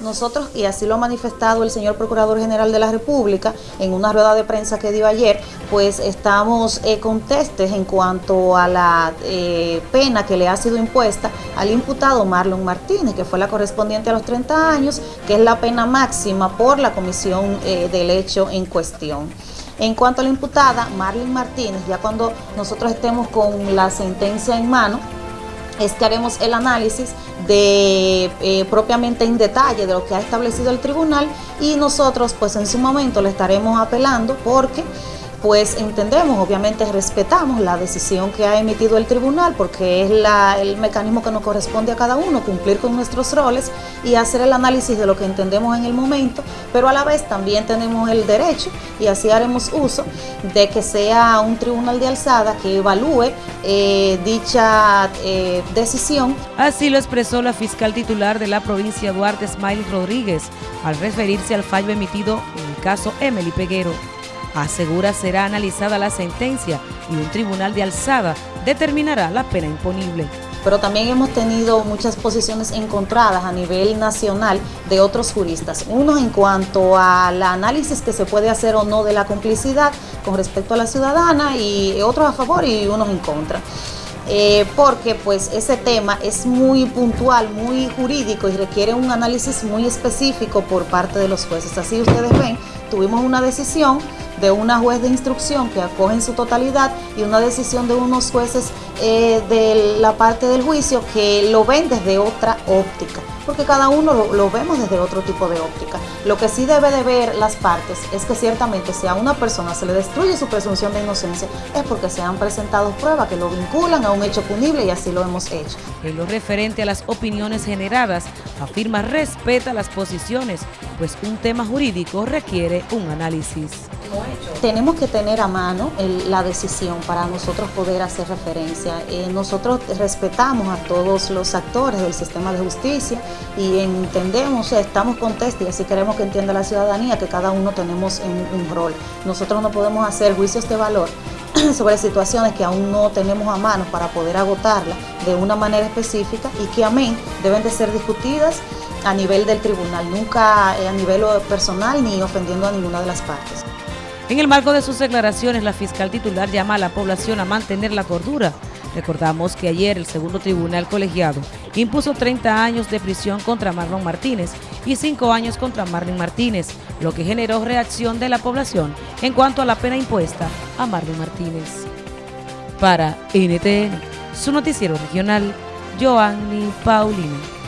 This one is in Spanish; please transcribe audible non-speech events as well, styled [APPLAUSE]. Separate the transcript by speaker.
Speaker 1: Nosotros, y así lo ha manifestado el señor Procurador General de la República en una rueda de prensa que dio ayer, pues estamos eh, contestes en cuanto a la eh, pena que le ha sido impuesta al imputado Marlon Martínez, que fue la correspondiente a los 30 años, que es la pena máxima por la comisión eh, del hecho en cuestión. En cuanto a la imputada, Marlon Martínez, ya cuando nosotros estemos con la sentencia en mano, es que haremos el análisis de eh, propiamente en detalle de lo que ha establecido el tribunal y nosotros pues en su momento le estaremos apelando porque pues entendemos, obviamente respetamos la decisión que ha emitido el tribunal porque es el mecanismo que nos corresponde a cada uno, cumplir con nuestros roles y hacer el análisis de lo que entendemos en el momento, pero a la vez también tenemos el derecho y así haremos uso de que sea un tribunal de alzada que evalúe eh, dicha eh, decisión.
Speaker 2: Así lo expresó la fiscal titular de la provincia Duarte Smiley Rodríguez al referirse al fallo emitido en el caso Emily Peguero. Asegura será analizada la sentencia y un tribunal de alzada determinará la pena imponible.
Speaker 1: Pero también hemos tenido muchas posiciones encontradas a nivel nacional de otros juristas. Unos en cuanto al análisis que se puede hacer o no de la complicidad con respecto a la ciudadana y otros a favor y unos en contra. Eh, porque pues ese tema es muy puntual, muy jurídico y requiere un análisis muy específico por parte de los jueces. Así ustedes ven, tuvimos una decisión de una juez de instrucción que acoge en su totalidad y una decisión de unos jueces eh, de la parte del juicio que lo ven desde otra óptica, porque cada uno lo, vemos desde otro tipo de óptica. Lo que sí debe de ver las partes es que ciertamente si a una persona se le destruye su presunción de inocencia es porque se han presentado pruebas que lo vinculan a un hecho punible y así lo hemos hecho.
Speaker 2: En lo referente a las opiniones generadas, afirma respeta las posiciones, pues un tema jurídico requiere un análisis.
Speaker 1: Tenemos que tener a mano la decisión para nosotros poder hacer referencia. Eh, nosotros respetamos a todos los actores del sistema de justicia y entendemos, estamos contestos y así queremos que entienda la ciudadanía que cada uno tenemos un, rol. Nosotros no podemos hacer juicios de valor [CLEARS THROAT] sobre situaciones que aún no tenemos a mano para poder agotarla de una manera específica y que amén deben de ser discutidas a nivel del tribunal, nunca eh, a nivel personal ni ofendiendo a ninguna de las partes.
Speaker 2: En el marco de sus declaraciones, la fiscal titular llama a la población a mantener la cordura. Recordamos que ayer el segundo tribunal colegiado impuso 30 años de prisión contra Marlon Martínez y 5 años contra Marlon Martínez, lo que generó reacción de la población en cuanto a la pena impuesta a Marlon Martínez. Para NTN, su noticiero regional, Joanny Paulino.